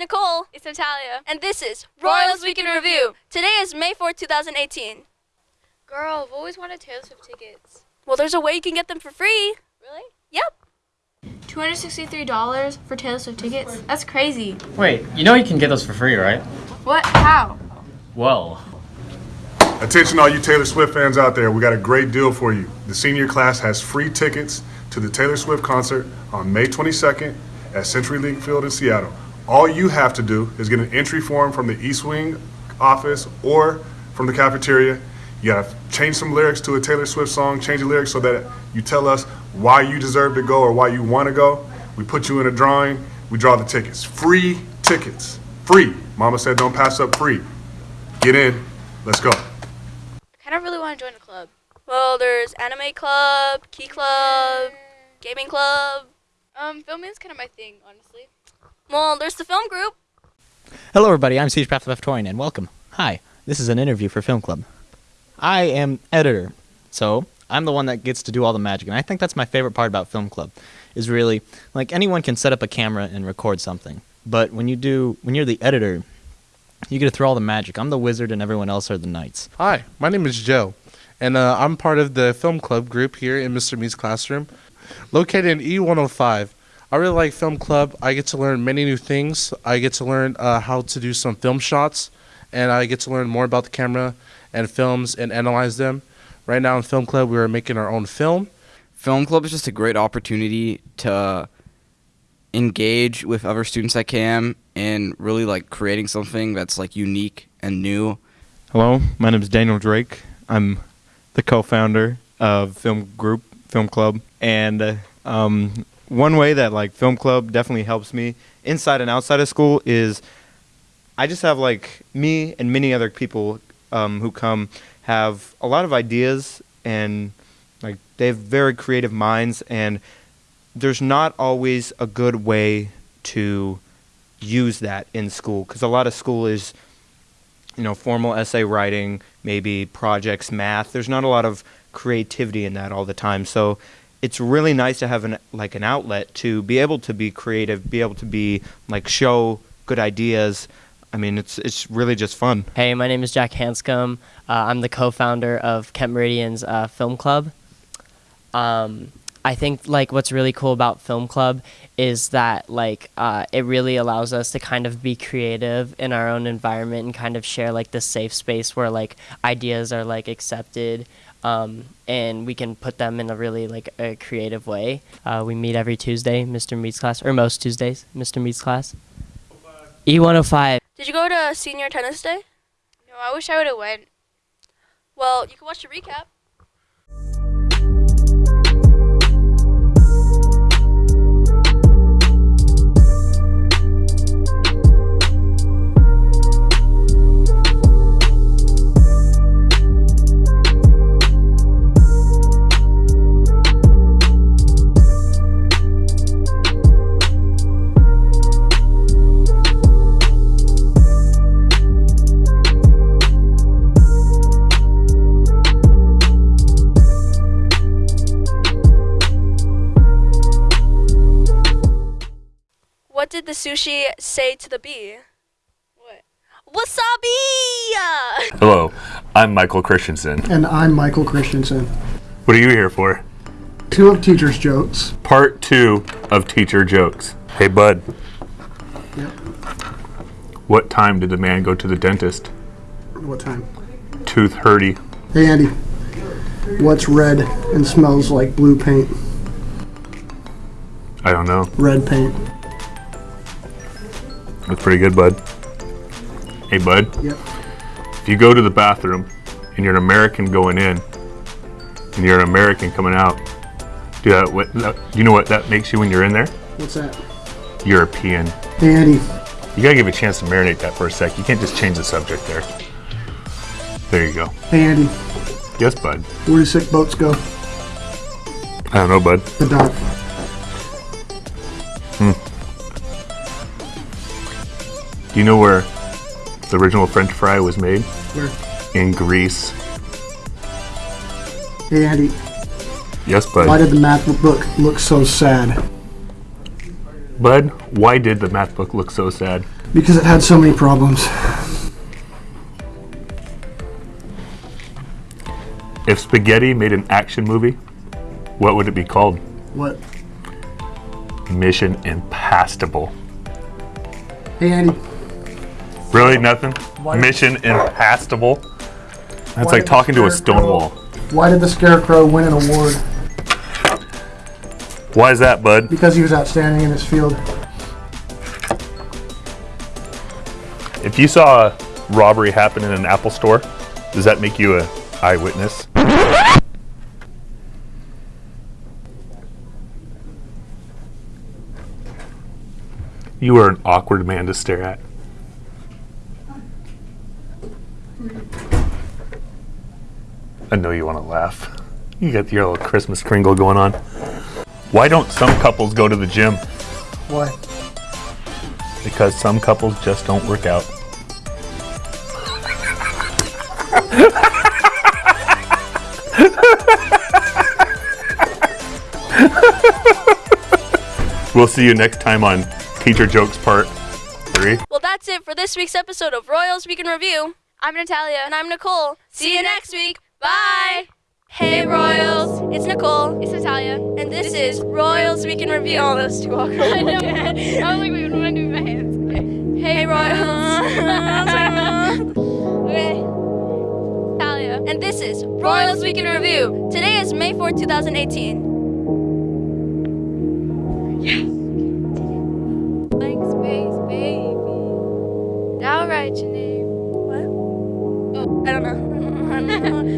Nicole. It's Natalia. And this is Royals Week in Review. Today is May 4th, 2018. Girl, I've always wanted Taylor Swift tickets. Well, there's a way you can get them for free. Really? Yep. $263 for Taylor Swift tickets? That's crazy. Wait, you know you can get those for free, right? What? How? Well, Attention all you Taylor Swift fans out there, we got a great deal for you. The senior class has free tickets to the Taylor Swift concert on May 22nd at Century CenturyLink Field in Seattle. All you have to do is get an entry form from the East Wing office or from the cafeteria. You gotta change some lyrics to a Taylor Swift song, change the lyrics so that you tell us why you deserve to go or why you wanna go. We put you in a drawing, we draw the tickets. Free tickets. Free. Mama said don't pass up free. Get in, let's go. I kind of really want to join a club. Well, there's Anime Club, Key Club, Gaming Club. Um, filming is kind of my thing, honestly. Well, there's the film group. Hello, everybody. I'm Siege Path Left Toying, and welcome. Hi. This is an interview for Film Club. I am editor, so I'm the one that gets to do all the magic, and I think that's my favorite part about Film Club. Is really like anyone can set up a camera and record something, but when you do, when you're the editor, you get to throw all the magic. I'm the wizard, and everyone else are the knights. Hi, my name is Joe, and uh, I'm part of the film club group here in Mr. Me's classroom, located in E105. I really like film club. I get to learn many new things. I get to learn uh, how to do some film shots, and I get to learn more about the camera and films and analyze them. Right now in film club, we are making our own film. Film club is just a great opportunity to engage with other students at KM and really like creating something that's like unique and new. Hello, my name is Daniel Drake. I'm the co-founder of Film Group, Film Club, and uh, um, one way that like Film Club definitely helps me inside and outside of school is I just have like me and many other people um, who come have a lot of ideas and like they have very creative minds and there's not always a good way to use that in school because a lot of school is you know formal essay writing maybe projects math there's not a lot of creativity in that all the time so it's really nice to have an like an outlet to be able to be creative be able to be like show good ideas i mean it's it's really just fun Hey, my name is Jack Hanscom. Uh, I'm the co-founder of Kent Meridian's uh, Film Club. Um, I think like what's really cool about Film Club is that like uh, it really allows us to kind of be creative in our own environment and kind of share like the safe space where like ideas are like accepted. Um, and we can put them in a really like a creative way. Uh, we meet every Tuesday, Mr. Meets class, or most Tuesdays, Mr. Meets class. E105. Did you go to senior tennis day? No, I wish I would have went. Well, you can watch the recap. The sushi say to the bee? What? Wasabi! Hello, I'm Michael Christensen. And I'm Michael Christensen. What are you here for? Two of Teacher's Jokes. Part two of Teacher Jokes. Hey, bud. Yep. What time did the man go to the dentist? What time? Tooth hurty. Hey, Andy. What's red and smells like blue paint? I don't know. Red paint. That's pretty good, bud. Hey, bud. Yep. If you go to the bathroom and you're an American going in and you're an American coming out, do that, what, that, you know what that makes you when you're in there? What's that? European. Andy. You gotta give a chance to marinate that for a sec. You can't just change the subject there. There you go. Hey, Andy. Yes, bud. Where do sick boats go? I don't know, bud. The dock. Do you know where the original French fry was made? Where? In Greece. Hey Andy, Yes, bud. why did the math book look so sad? Bud, why did the math book look so sad? Because it had so many problems. If spaghetti made an action movie, what would it be called? What? Mission Impastable. Hey Andy, Really? Nothing? Why- Mission Impastable? That's like talking to a stone wall. why did the Scarecrow win an award? Why is that, bud? Because he was outstanding in his field. If you saw a robbery happen in an Apple store, does that make you a eyewitness? You are an awkward man to stare at. I know you want to laugh. You got your little Christmas kringle going on. Why don't some couples go to the gym? Why? Because some couples just don't work out. we'll see you next time on Teacher Jokes Part 3. Well, that's it for this week's episode of Royals Week in Review. I'm Natalia. And I'm Nicole. See you next week. Bye. Hey, Royals. It's Nicole. It's Natalia. And this is Royals Week in Review. Oh, that's too awkward. I know. I was like, wait, what do I do with my hands? Okay. Hey, Royals. okay. Natalia. and this is Royals Week in Review. Today is May 4th, 2018. Yes. Blank space, baby. Now write I don't know.